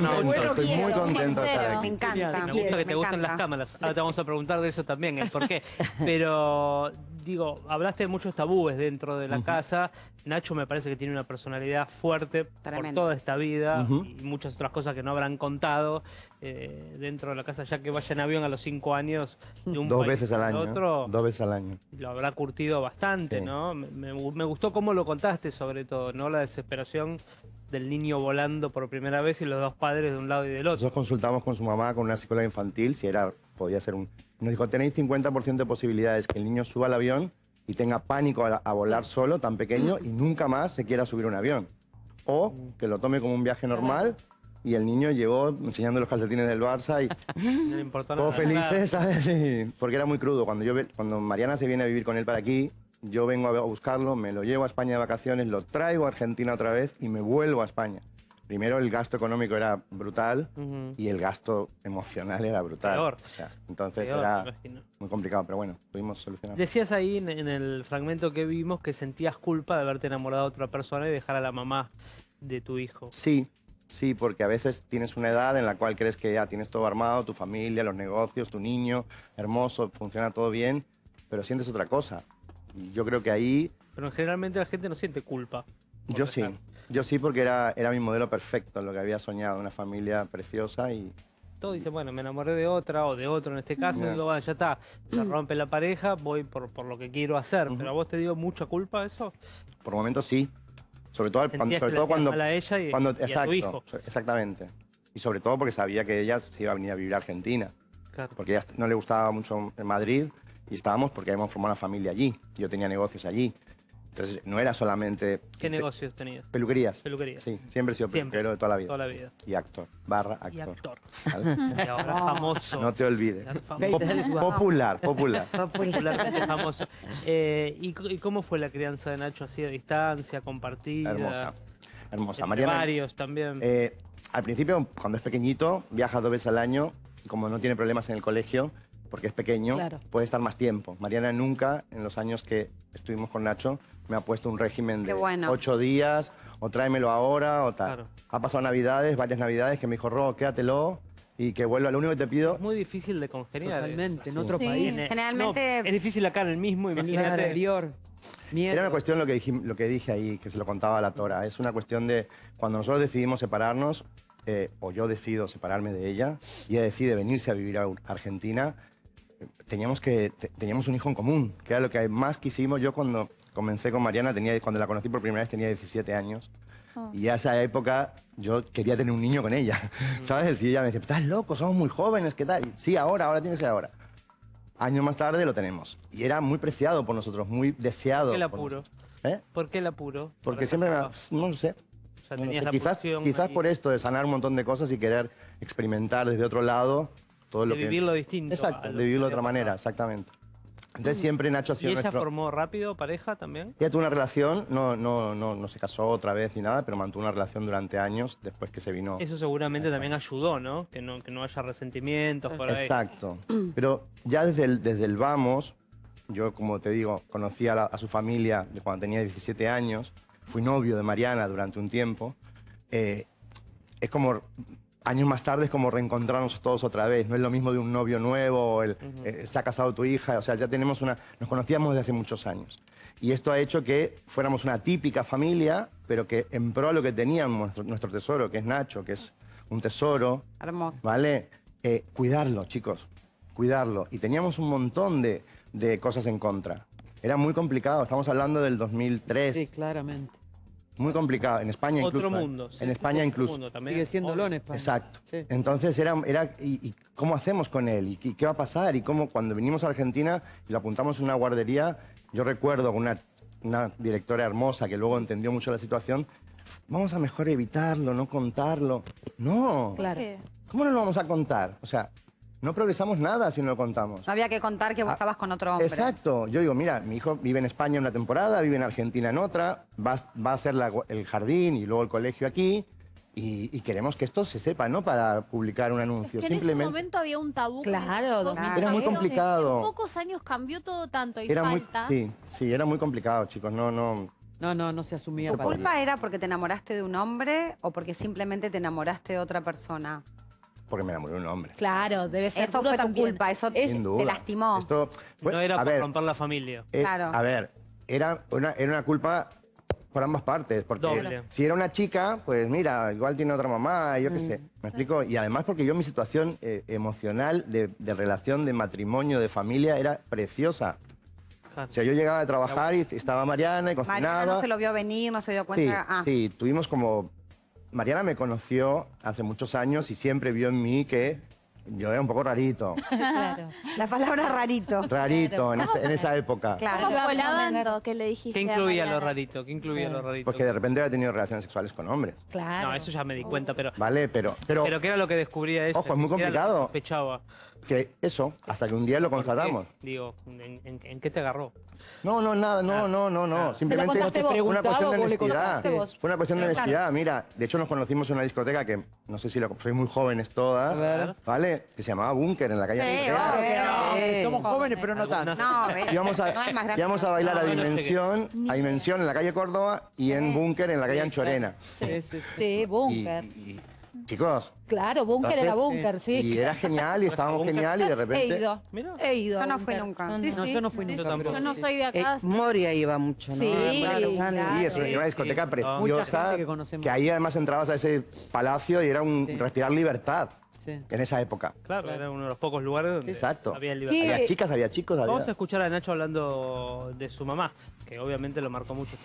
No, Bueno, estoy muy contento de estar aquí. Me encanta. Me gusta que te gusten las cámaras. Ahora te vamos a preguntar de eso también, el por qué. Pero, digo, hablaste de muchos tabúes dentro de la casa. Nacho me parece que tiene una personalidad fuerte por Tremendo. toda esta vida y muchas otras cosas que no habrán contado eh, dentro de la casa, ya que vaya en avión a los cinco años de un Dos país veces al año. otro. Dos veces al año. lo habrá curtido bastante, Sí. ¿no? Me, me- me gustó cómo lo contaste, sobre todo, ¿no? La desesperación del niño volando por primera vez y los dos padres de un lado y del otro. Nosotros consultamos con su mamá, con una psicóloga infantil, si era, podía ser un... Nos dijo, tenéis 50% de posibilidades que el niño suba al avión y tenga pánico a, a volar solo, tan pequeño, y nunca más se quiera subir a un avión. O que lo tome como un viaje normal y el niño llegó enseñando los calcetines del Barça y No le importó nada. todos felices, ¿sabes? Sí, porque era muy crudo. Cuando, yo, cuando Mariana se viene a vivir con él para aquí, yo vengo a buscarlo, me lo llevo a España de vacaciones, lo traigo a Argentina otra vez y me vuelvo a España. Primero el gasto económico era brutal Ujú. y el gasto emocional era brutal. Peor. O sea, entonces Peor, era muy complicado, pero bueno, pudimos solucionar. Decías ahí en, en el fragmento que vimos que sentías culpa de haberte enamorado de otra persona y dejar a la mamá de tu hijo. Sí, sí, porque a veces tienes una edad en la cual crees que ya tienes todo armado, tu familia, los negocios, tu niño, hermoso, funciona todo bien, pero sientes otra cosa. Y yo creo que ahí, Pero generalmente la gente no siente culpa. yo sí, dejar. yo sí porque era, era mi modelo perfecto, lo que había soñado, una familia preciosa y Todo dice, bueno, me enamoré de otra o de otro en este caso, Ya. digo, bueno, ya está, se rompe la pareja, voy por, por lo que quiero hacer. Ujú. Pero a vos te dio mucha culpa eso. por momentos sí. Sobre todo, sobre todo cuando, a ella y, cuando y a exacto, tu hijo. exactamente. Y sobre todo porque sabía que ella se iba a venir a vivir a Argentina. Claro. porque ella no le gustaba mucho en Madrid y estábamos porque habíamos formado una familia allí. Yo tenía negocios allí. Entonces no era solamente ¿Qué negocios tenías? peluquerías. Peluquería. Sí, siempre he sido peluquero de toda la vida. Toda la vida. Y actor, barra actor. Y actor. ¿vale? Y ahora famoso. No te olvides. Pop- popular, popular. Popularmente famoso. Eh, ¿y, cómo fue la crianza de Nacho así a distancia, compartida? Hermosa. Hermosa. Entre Mariana, varios también. eh, al principio, cuando es pequeñito, viaja dos veces al año y como no tiene problemas en el colegio, porque es pequeño, Claro. puede estar más tiempo. Mariana nunca, en los años que estuvimos con Nacho, me ha puesto un régimen de bueno. ocho días, o tráemelo ahora, o tal. Claro. Ha pasado navidades, varias navidades, que me dijo, Ro, quédatelo y que vuelva. Lo único que te pido... es muy difícil de congeniar. Totalmente, en otro Sí. país. Generalmente- no, es difícil acá en el mismo, En el imagínate. exterior. Miedo. Era una cuestión lo que, dijim- lo que dije ahí, que se lo contaba a la Tora. Es una cuestión de cuando nosotros decidimos separarnos, eh, o yo decido separarme de ella, y ella decide venirse a vivir a Argentina, teníamos, que, te- teníamos un hijo en común, que era lo que más quisimos. Yo cuando comencé con Mariana, tenía, cuando la conocí por primera vez tenía 17 años. Y a esa época yo quería tener un niño con ella, ¿sabes? Y ella me decía, estás loco, somos muy jóvenes, ¿qué tal? Sí, ahora, ahora tiene que ser ahora. Años más tarde lo tenemos. Y era muy preciado por nosotros, muy deseado. ¿Por qué el por apuro? nosotros. ¿Eh? ¿Por qué el apuro? Porque siempre me... No lo sé. O sea, No sé. la Quizás, quizás por esto de sanar un montón de cosas y querer experimentar desde otro lado todo De lo que... vivirlo distinto Exacto, de vivirlo de otra manera, pasado. exactamente. Entonces siempre Nacho ha ¿Y sido ella nuestro... formó rápido pareja también? Ella tuvo una relación, no, no, no, no se casó otra vez ni nada, pero mantuvo una relación durante años después que se vino... Eso seguramente también ayudó, ¿no? Que no, que no haya resentimientos por ahí. Exacto. Pero ya desde el, desde el vamos, yo como te digo, conocí a, la- a su familia de cuando tenía 17 años, fui novio de Mariana durante un tiempo. eh, es como, años más tarde es como reencontrarnos todos otra vez. No es lo mismo de un novio nuevo, eh, se ha casado tu hija, o sea, ya tenemos una, nos conocíamos desde hace muchos años. Y esto ha hecho que fuéramos una típica familia, pero que en pro a lo que teníamos nuestro, nuestro tesoro, que es Nacho, que es un tesoro, Hermoso. ¿vale? Eh, cuidarlo, chicos, cuidarlo. Y teníamos un montón de, de cosas en contra. Era muy complicado, estamos hablando del 2003, Sí, claramente. Muy complicado. En España Otro incluso. ¿eh? mundo. sí. En España Otro incluso. mundo también. Sigue siendo en España. Exacto. Sí. Entonces era, era y, y cómo hacemos con él? ¿Y qué, qué va a pasar? Y cómo cuando vinimos a Argentina y lo apuntamos en una guardería, yo recuerdo con una, una directora hermosa que luego entendió mucho la situación, vamos a mejor evitarlo, no contarlo. No. Claro. ¿Cómo no lo vamos a contar? O sea, no progresamos nada si no lo contamos. No había que contar que vos estabas con otro hombre. Exacto. Yo digo, mira, mi hijo vive en España una temporada, vive en Argentina en otra, va, va a ser la- el jardín y luego el colegio aquí. Y, y queremos que esto se sepa, no para publicar un anuncio. Es que en ese Simplemente momento había un tabú. con Claro, cosas, 2003. Era muy complicado. En pocos años cambió todo tanto y era muy, sí, sí, era muy complicado, chicos. No, no, No, no, no se asumía. ¿Tu para- culpa era porque te enamoraste de un hombre o porque simplemente te enamoraste de otra persona? Porque me enamoré de un hombre. Claro, debe ser Eso duro fue tu también. culpa, eso Es- Sin te duda. lastimó. Esto fue- no era a por ver, romper la familia. eh, Claro. A ver, era una, era una culpa por ambas partes. Porque Doble. si era una chica, pues mira, igual tiene otra mamá, yo qué sé. ¿Me explico? Y además porque yo mi situación eh, emocional de, de relación, de matrimonio, de familia, era preciosa. O sea, yo llegaba de trabajar y estaba Mariana y Mariana cocinaba. no se lo vio venir, no se dio Sí, cuenta. ah, sí, tuvimos como... Mariana me conoció hace muchos años y siempre vio en mí que yo era un poco rarito. Claro. La palabra rarito. Rarito en, esa, en esa época. Claro. ¿Cómo que le dijiste ¿Qué a incluía lo rarito? ¿Qué incluía lo rarito? Porque de repente había tenido relaciones sexuales con hombres. Claro. No, eso ya me di cuenta, pero... ¿Vale? Pero, pero, Pero ¿qué era lo que descubría ella? Ojo, es muy ¿Qué era lo que complicado. sospechaba? Que eso, hasta que un día lo constatamos. Digo, ¿en, en- en qué te agarró? No, no, nada, no, no, no, no. Simplemente fue una cuestión de honestidad. Fue una cuestión de Claro. honestidad. Mira, de hecho nos conocimos en una discoteca que no sé si lo sois muy jóvenes todas, A ver. ¿vale? Que se llamaba Búnker en la calle Sí, Antequera. obvio. Eh, somos jóvenes, pero no tanto. No, Íbamos a, no íbamos a bailar No, a no. Dimensión, a Dimensión en la calle Córdoba y en Búnker en la calle Anchorena. Sí, sí, sí. Búnker. Chicos, Claro, búnker era Entonces, búnker, sí. y era genial y estábamos genial y de He repente... ido. Mira. He ido. Yo no fui nunca. Sí, No, sí, yo no fui sí, nunca tampoco. Yo no soy de Eh, acá. Moria iba mucho, ¿no? Sí, claro. Sí, es una, Sí, una discoteca preciosa. que ahí además entrabas a ese palacio y era un Sí. respirar libertad Sí. en esa época. Claro, era uno de los pocos lugares donde Exacto. había libertad. ¿Qué? Había chicas, había chicos, había... Vamos a escuchar a Nacho hablando de su mamá, que obviamente lo marcó mucho.